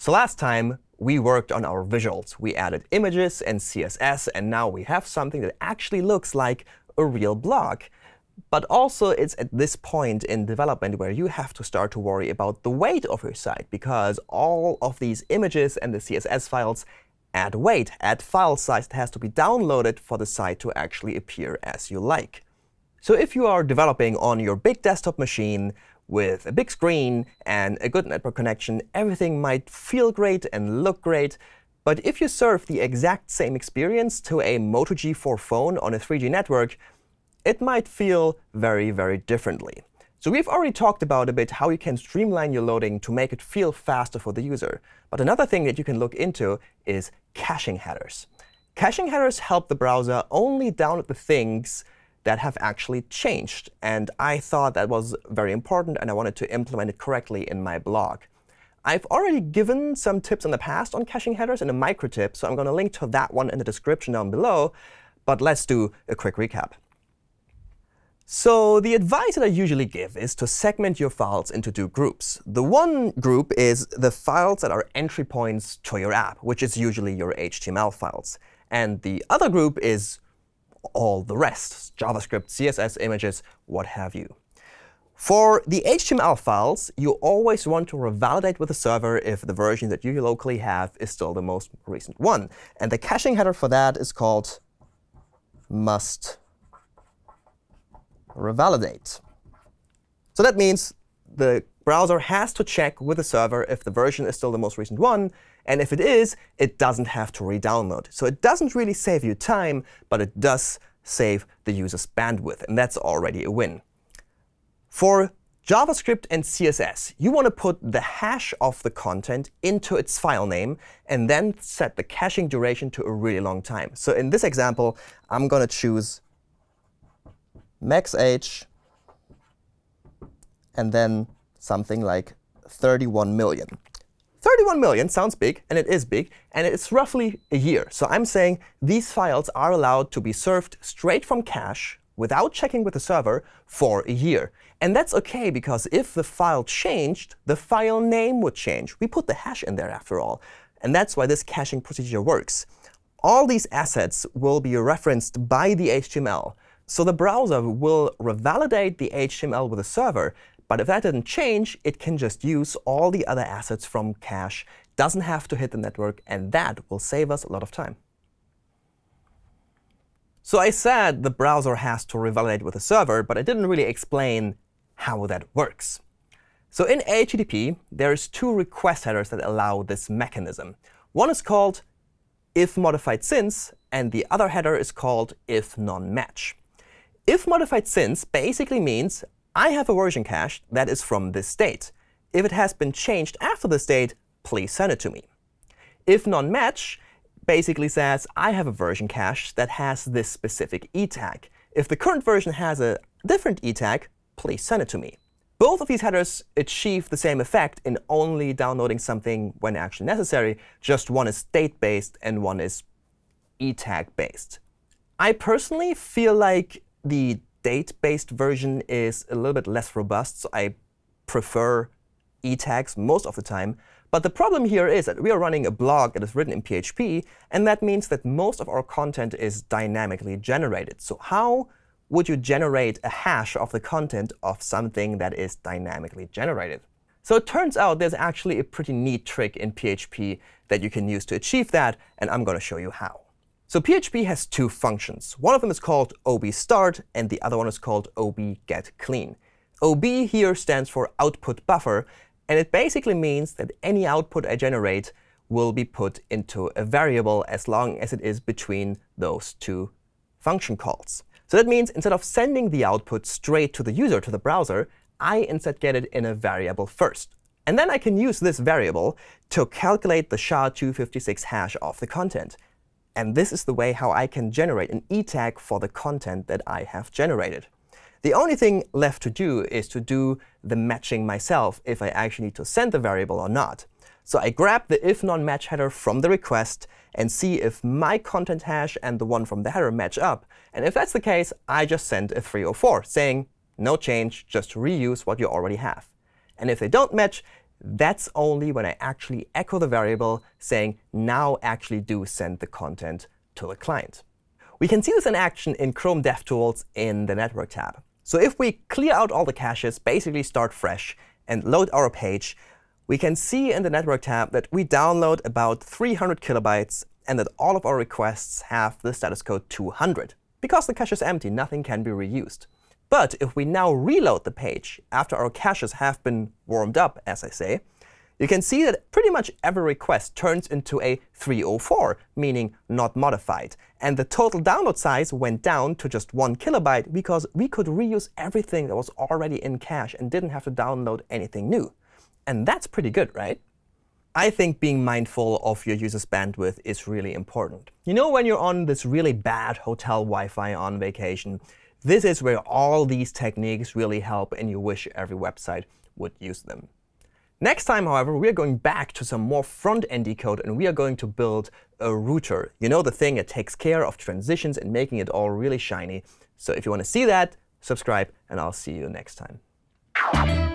So last time, we worked on our visuals. We added images and CSS, and now we have something that actually looks like a real blog. But also, it's at this point in development where you have to start to worry about the weight of your site, because all of these images and the CSS files add weight, add file size that has to be downloaded for the site to actually appear as you like. So if you are developing on your big desktop machine, with a big screen and a good network connection, everything might feel great and look great. But if you serve the exact same experience to a Moto G4 phone on a 3G network, it might feel very, very differently. So we've already talked about a bit how you can streamline your loading to make it feel faster for the user. But another thing that you can look into is caching headers. Caching headers help the browser only download the things that have actually changed. And I thought that was very important, and I wanted to implement it correctly in my blog. I've already given some tips in the past on caching headers in a micro tip, so I'm going to link to that one in the description down below. But let's do a quick recap. So the advice that I usually give is to segment your files into two groups. The one group is the files that are entry points to your app, which is usually your HTML files. And the other group is all the rest, JavaScript, CSS, images, what have you. For the HTML files, you always want to revalidate with the server if the version that you locally have is still the most recent one. And the caching header for that is called must revalidate. So that means the browser has to check with the server if the version is still the most recent one. And if it is, it doesn't have to re-download. So it doesn't really save you time, but it does save the user's bandwidth. And that's already a win. For JavaScript and CSS, you want to put the hash of the content into its file name and then set the caching duration to a really long time. So in this example, I'm going to choose max age and then something like 31 million. 31 million sounds big, and it is big, and it's roughly a year. So I'm saying these files are allowed to be served straight from cache without checking with the server for a year. And that's OK, because if the file changed, the file name would change. We put the hash in there, after all. And that's why this caching procedure works. All these assets will be referenced by the HTML. So the browser will revalidate the HTML with the server, but if that didn't change, it can just use all the other assets from cache, doesn't have to hit the network, and that will save us a lot of time. So I said the browser has to revalidate with the server, but I didn't really explain how that works. So in HTTP, there's two request headers that allow this mechanism. One is called if modified since, and the other header is called if none-match. If modified since basically means I have a version cache that is from this date. If it has been changed after this date, please send it to me. If none-match basically says I have a version cache that has this specific e tag. If the current version has a different e tag, please send it to me. Both of these headers achieve the same effect in only downloading something when actually necessary. Just one is date-based and one is e tag-based. I personally feel like the date-based version is a little bit less robust, so I prefer e tags most of the time. But the problem here is that we are running a blog that is written in PHP, and that means that most of our content is dynamically generated. So how would you generate a hash of the content of something that is dynamically generated? So it turns out there's actually a pretty neat trick in PHP that you can use to achieve that, and I'm going to show you how. So PHP has two functions. One of them is called ob_start, and the other one is called ob_get_clean. OB here stands for output buffer, and it basically means that any output I generate will be put into a variable as long as it is between those two function calls. So that means instead of sending the output straight to the user, to the browser, I instead get it in a variable first. And then I can use this variable to calculate the SHA-256 hash of the content. And this is the way how I can generate an e tag for the content that I have generated. The only thing left to do is to do the matching myself if I actually need to send the variable or not. So I grab the if none-match header from the request and see if my content hash and the one from the header match up. And if that's the case, I just send a 304 saying, no change, just reuse what you already have. And if they don't match, that's only when I actually echo the variable saying, now actually do send the content to the client. We can see this in action in Chrome DevTools in the Network tab. So if we clear out all the caches, basically start fresh, and load our page, we can see in the Network tab that we download about 300 kilobytes and that all of our requests have the status code 200. Because the cache is empty, nothing can be reused. But if we now reload the page after our caches have been warmed up, as I say, you can see that pretty much every request turns into a 304, meaning not modified. And the total download size went down to just 1 kilobyte because we could reuse everything that was already in cache and didn't have to download anything new. And that's pretty good, right? I think being mindful of your user's bandwidth is really important. You know when you're on this really bad hotel Wi-Fi on vacation, this is where all these techniques really help, and you wish every website would use them. Next time, however, we are going back to some more front-endy code, and we are going to build a router. You know, the thing that takes care of transitions and making it all really shiny. So if you want to see that, subscribe, and I'll see you next time.